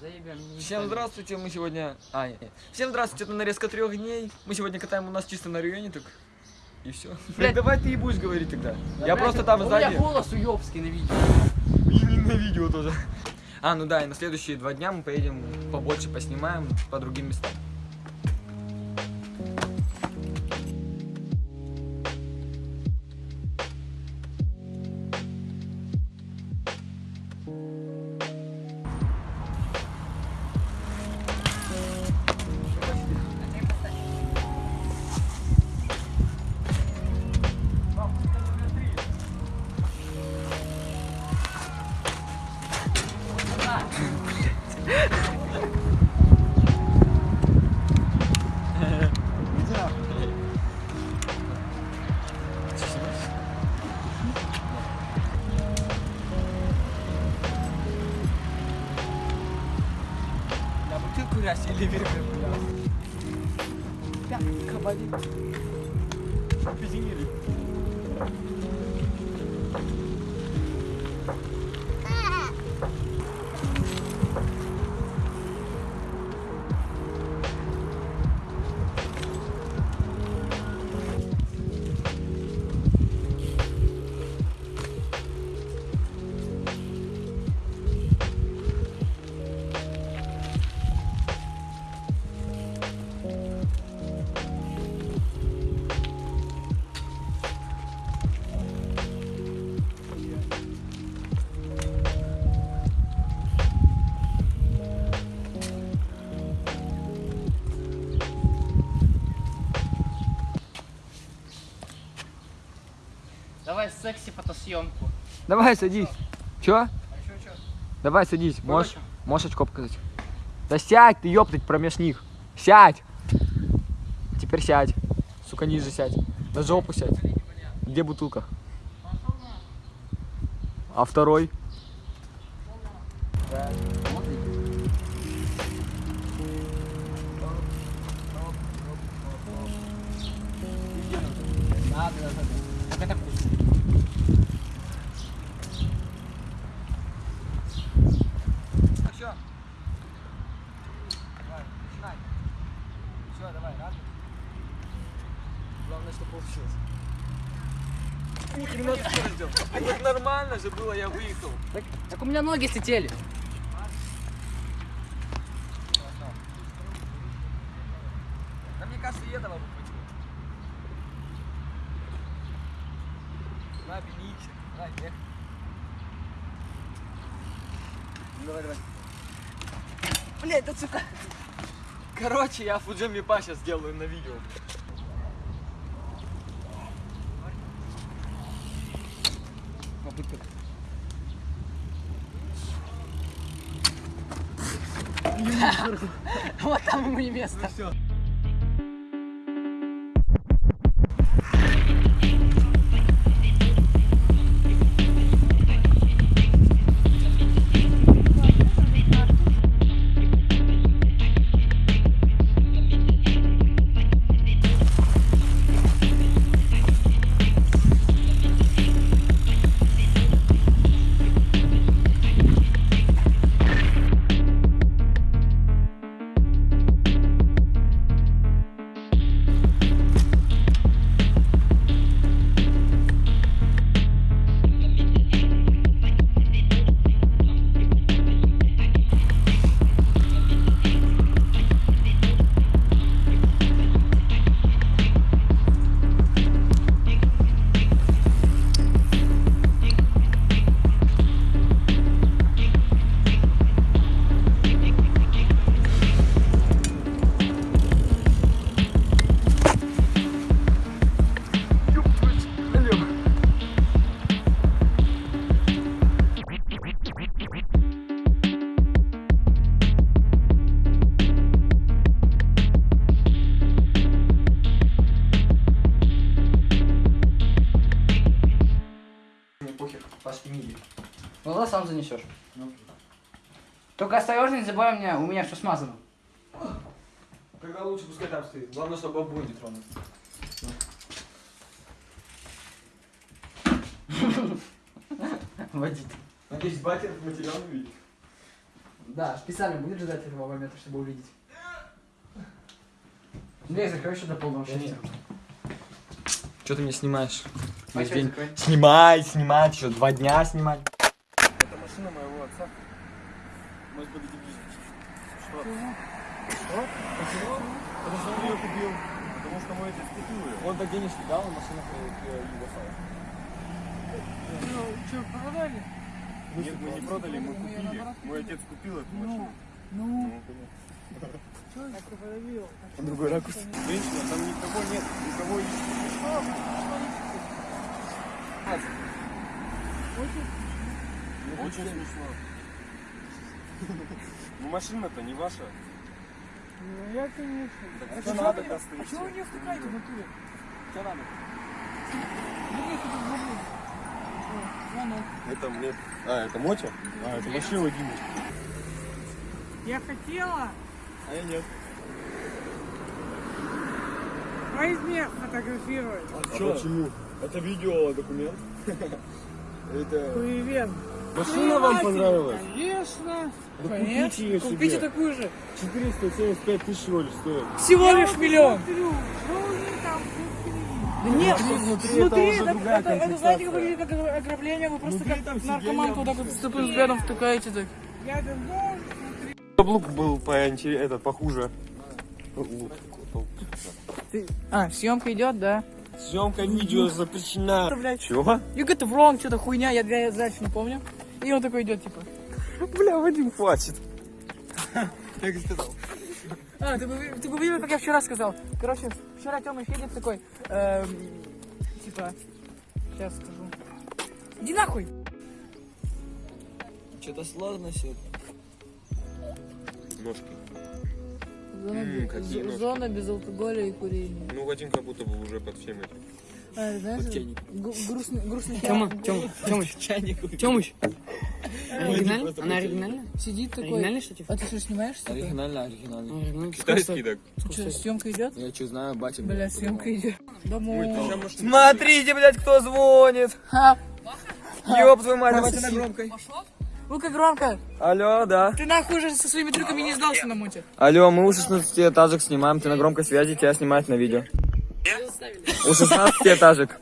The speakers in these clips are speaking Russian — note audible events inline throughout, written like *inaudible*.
Заебем. Всем здравствуйте, мы сегодня... А, нет, нет. Всем здравствуйте, это нарезка трех дней. Мы сегодня катаем у нас чисто на районе, так... И все. Блядь. давай ты и будешь говорить тогда. Да, Я блядь, просто там у сзади. меня голос уёбский на видео. И на видео тоже. А, ну да, и на следующие два дня мы поедем побольше поснимаем по другим местам. На бутылку раз или вверх Пятка болит. Давай секси-фотосъемку. Давай садись. Чё? А чё, чё? Давай садись. Можешь, Короче. можешь очко показать. Да сядь ты, ёптать, промеж них. Сядь. Теперь сядь. Сука, ниже сядь. На жопу сядь. Где бутылка? А второй? Надо, же было, я выехал. Так, так у меня ноги слетели. Да мне кажется, и этого бы хватило. На, бегите. Давай, ехай. Ну, давай, давай. Блядь, да сука. Короче, я Фуджем Липа сейчас сделаю на видео. *laughs* Вот там ему и место. все. Сам занесешь. Только осторожно, не забывай мне, у меня все смазано. Тогда лучше пускай там стоит. Главное, чтобы обои не тронуть. Водить. Надеюсь, батя этот материал не видит. Да, специально будешь ждать этого момента, чтобы увидеть. Дверь закрой еще до полного счастья. Что ты меня снимаешь? А Весь день. Снимай, снимать, еще два дня снимать. Это машина моего отца. Может, подойди ближе. Что? Что? Почему? Потому что он ее купил. Потому что мой отец купил ее. Он так денежки дал, и машина Югославия. Что, продали? Нет, мы не продали, мы купили. Мой отец купил эту машину. Ну, Ну, что я продавил? А другой ракурс. Женщина, там никого нет, никого нет. Очень смешно. Ну машина-то не ваша. Ну, я, конечно. Так А что надо как А чего вы не втыкаете в натуре? Что надо? Это мне... А, это Мотя? А, это вообще Владимир. Я хотела А я нет. возьми фотографировать. А почему? Это видео, документ. *laughs* Это... Привет. Машина вам понравилась? Конечно. Да Конечно. купите ее себе. Купите такую же. 475 тысяч всего лишь стоит. Всего лишь миллион. Да нет, внутри внутри, это уже это, другая это, это, знаете, как выглядит как ограбление, вы просто Внутри как наркоманку вот так вот с тупым взглядом втыкаете так. Каблук был по этот похуже. А, съемка идет, да. Съемка видео запрещена. Чего? You get it wrong, что-то хуйня, я, я дальше не помню. И он такой идет, типа. Бля, Вадим, хватит. Как и сказал. А, ты бы, ты бы видел, как я вчера сказал. Короче, вчера Тёмыч едет такой, эм, типа, сейчас скажу. Иди нахуй! Что-то сложно все. Ножки. Зона, М, без- какие з- ножки. зона без алкоголя и курения. Ну, Вадим как будто бы уже под всем этим. А, знаешь, Чайник. грустный, грустный Тёма. Тёма, Тёмыч, Чайник. Тёмыч. Оригинально? Она оригинальная? Сидит такой. Оригинальный штатив? А ты что, снимаешь? что-то? Оригинально, оригинально. Китайский так. Что, съемка идет? Я что знаю, батя. Бля, съемка идет. Домой. Смотрите, блядь, кто звонит. Ёб твою мать, давайте на громкой. ну-ка громко. Алло, да. Ты нахуй уже со своими трюками не сдался на муте. Алло, мы у 16 этажек снимаем, ты на громкой связи, тебя снимают на видео. У 16 этажек.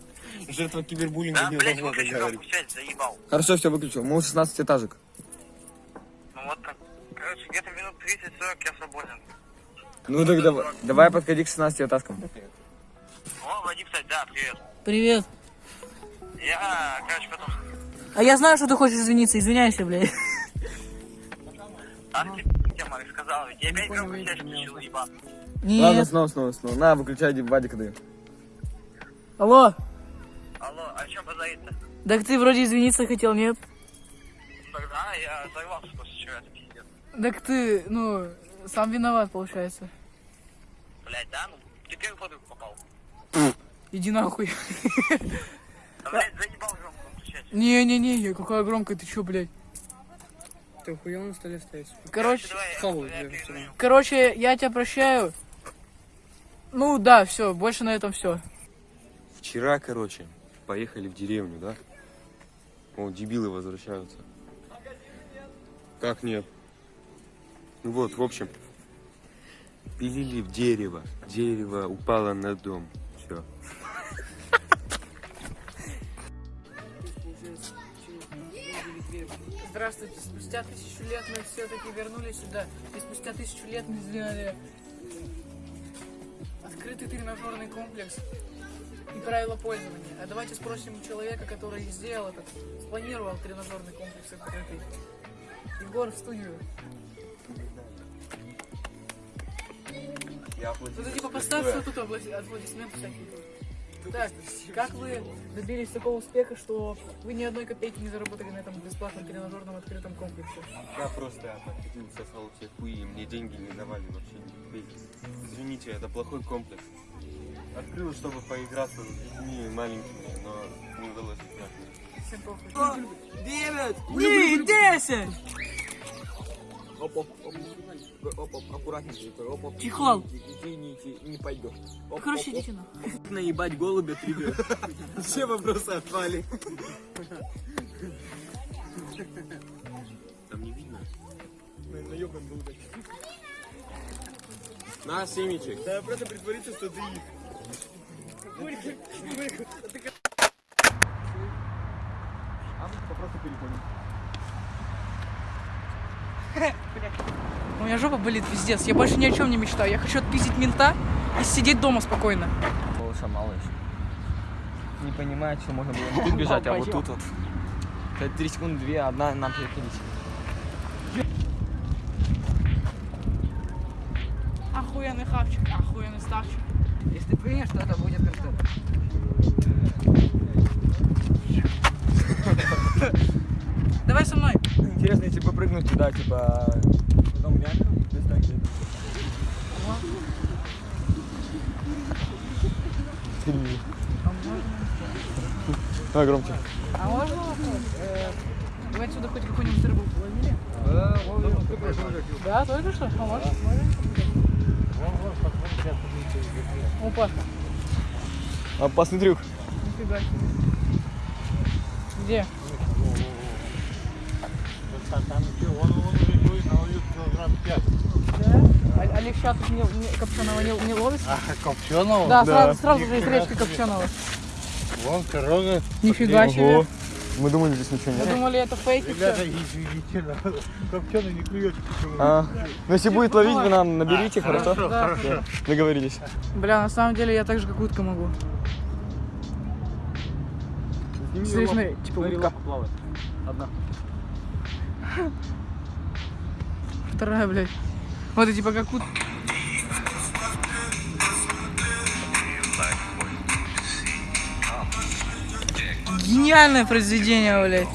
Жертва кибербуллинга не должна так говорить. Хорошо, все выключил. Мы у 16 этажек. Ну вот так. Короче, где-то минут 30-40 я свободен. Ну так давай, давай подходи к 16 этажкам. О, Вадим, кстати, да, привет. Привет. Я, короче, потом... А я знаю, что ты хочешь извиниться. Извиняйся, блядь. А ты тема рассказал, ведь я опять громко связь включил, ебан. Ладно, Нет. снова, снова, снова. На, выключай, Вадика даю. Алло. Алло, а что базарит-то? Так ты вроде извиниться хотел, нет? Тогда я взорвался после вчера, это пиздец. Так ты, ну, сам виноват, получается. Блять, да? Ну, ты первый подругу попал. Иди нахуй. Да, блядь, заебал громко включать. Не-не-не, какая громкая, ты чё, блядь? Ты охуел на столе стоять? Короче, Давай, я- короче, я тебя прощаю. Ну да, все, больше на этом все. Вчера, короче, поехали в деревню, да? О, дебилы возвращаются. Как нет? Ну вот, в общем, пилили в дерево. Дерево упало на дом. Все. Здравствуйте, спустя тысячу лет мы все-таки вернулись сюда. И спустя тысячу лет мы сделали открытый тренажерный комплекс и правила пользования. А давайте спросим у человека, который сделал этот, спланировал тренажерный комплекс открытый. Егор в студию. Ну ты типа поставь все тут аплодисменты всякие. Так, как вы добились такого успеха, что вы ни одной копейки не заработали на этом бесплатном тренажерном открытом комплексе? Я просто отходил, сосал все хуи, и мне деньги не давали вообще Извините, это плохой комплекс. Открыл, чтобы поиграться с детьми маленькими, но не удалось никак. Всем похуй. Девять! Три, десять! Оп, оп, оп. Оп, оп, аккуратненько. такой, Оп, оп. Чехол. Извините, не пойдет. Оп, Короче, оп, оп. идите нахуй. *laughs* Наебать голубя триггер. *laughs* Все вопросы отпали. Там не видно. На, семечек. У меня жопа болит пиздец. Я больше ни о чем не мечтаю. Я хочу отпиздить мента и сидеть дома спокойно. Малыша мало еще. Не понимает, что можно было *laughs* тут бежать, а вот тут вот. Это три секунды, две, одна нам переходить. Охуенный хавчик, охуенный ставчик. Если ты принешь, то это будет контент. Давай со мной. Интересно, если попрыгнуть туда, типа, потом реально достать это. Давай громче. А можно вопрос? Э, Вы отсюда хоть какую-нибудь рыбу ловили? Да, только что? А можно? Опа, Опасный трюк. нифига себе. Где? Да? А, а леща тут не, не, копченого не, не ловится? Копченого? Да, сразу, сразу же из речки копченого. Вон корона. Нифига себе. Мы думали, здесь ничего Мы нет. думали, это фейк и Ребята, извините, копченый не клюет почему. А, ну если будет ловить, вы нам наберите, хорошо? Да. Всё, Договорились. Бля, на самом деле я так же как утка могу. Смотри, смотри, типа утка. Одна. Вторая, блядь. Вот и типа как утка. Гениальное произведение, блядь.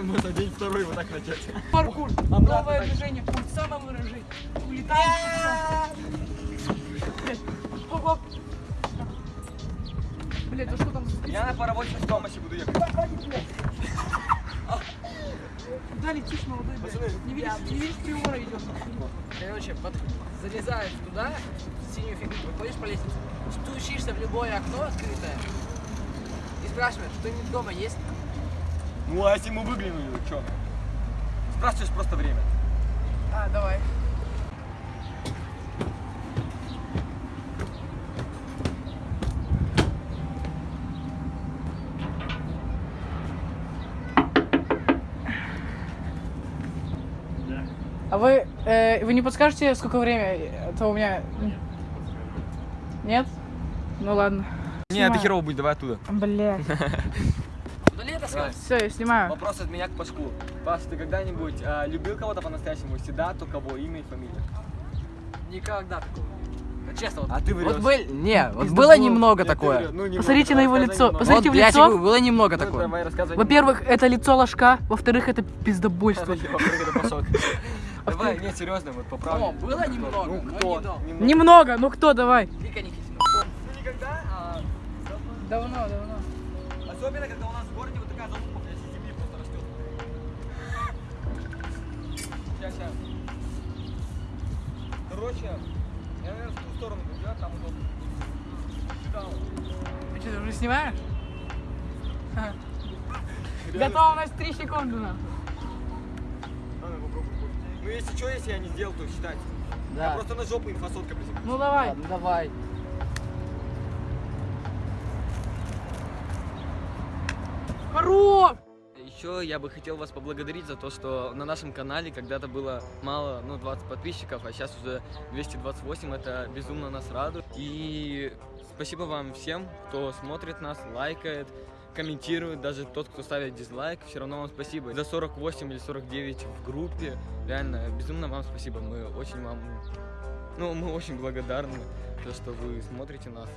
Можно день второй вот так начать. Паркур. Новое движение. Пульт самовыражение. Улетаем. Ого. Блядь, а что там? Я на паровозной с помощи буду ехать. Куда летишь, молодой, блядь? Не видишь, не видишь, приора идет. Короче, под... залезаешь туда, в синюю фигню, выходишь по лестнице, стучишься в любое окно открытое и спрашиваешь, что-нибудь дома есть? Ну а если мы выглянули, что? Спрашиваешь просто время. А, давай. Вы, э, вы не подскажете, сколько время? Это у меня... Нет? Ну ладно. Не, это херово будет, давай оттуда. Блядь. Удали это съем. Все, я снимаю. Вопрос от меня к Пашку. Паш, ты когда-нибудь а, любил кого-то по-настоящему? Если да, то кого? Имя и фамилия? Никогда такого. Ну, честно, вот. А ты Вот врешь. был... Не, вот Пизда было был. немного такое. Ну, немного. Посмотрите на его лицо. немного. Посмотрите Вот, в лицо. тебе было немного Ну, такое. Во-первых, это лицо ложка, во-вторых, это пиздобольство. *laughs* Во-вторых, это. *laughs* Давай, не, серьезно, вот по правде. О, было немного, Ну, но кто? не долго. Немного. Немного, ну кто, давай. Вика Никитина. Ну, никогда, а Давно, давно. особенно, когда у нас в городе вот такая залупа, блядь, из земли просто растет. Сейчас, сейчас. Короче, я, наверное, в ту сторону буду, а там удобно. Сюда вот. Ты что, ты уже снимаешь? Готово у нас 3 секунды, нахуй. Ну, если что, если я не сделал, то считайте. Я Да. просто на жопу инфосотка приземлился. Ну давай. Ладно, давай. Хорош! Еще я бы хотел вас поблагодарить за то, что на нашем канале когда-то было мало, ну, 20 подписчиков, а сейчас уже 228, это безумно нас радует. И спасибо вам всем, кто смотрит нас, лайкает, комментирует, даже тот, кто ставит дизлайк, все равно вам спасибо. За 48 или 49 в группе, реально, безумно вам спасибо, мы очень вам, ну, мы очень благодарны, за то, что вы смотрите нас.